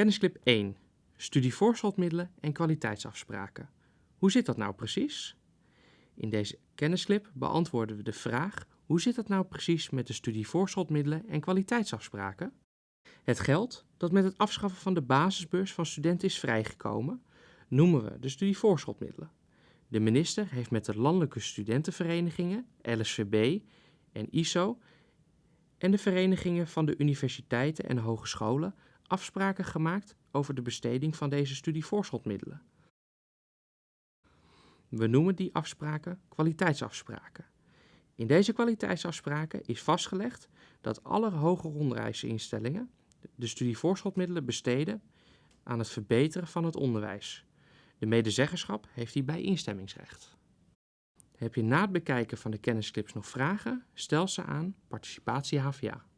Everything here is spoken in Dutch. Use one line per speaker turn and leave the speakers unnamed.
Kennisclip 1. Studievoorschotmiddelen en kwaliteitsafspraken. Hoe zit dat nou precies? In deze kennisclip beantwoorden we de vraag hoe zit dat nou precies met de studievoorschotmiddelen en kwaliteitsafspraken? Het geld dat met het afschaffen van de basisbeurs van studenten is vrijgekomen, noemen we de studievoorschotmiddelen. De minister heeft met de landelijke studentenverenigingen, LSVB en ISO en de verenigingen van de universiteiten en hogescholen afspraken gemaakt over de besteding van deze studievoorschotmiddelen. We noemen die afspraken kwaliteitsafspraken. In deze kwaliteitsafspraken is vastgelegd dat alle hoger onderwijsinstellingen de studievoorschotmiddelen besteden aan het verbeteren van het onderwijs. De medezeggenschap heeft hierbij instemmingsrecht. Heb je na het bekijken van de kennisclips nog vragen? Stel ze aan Participatie HVA.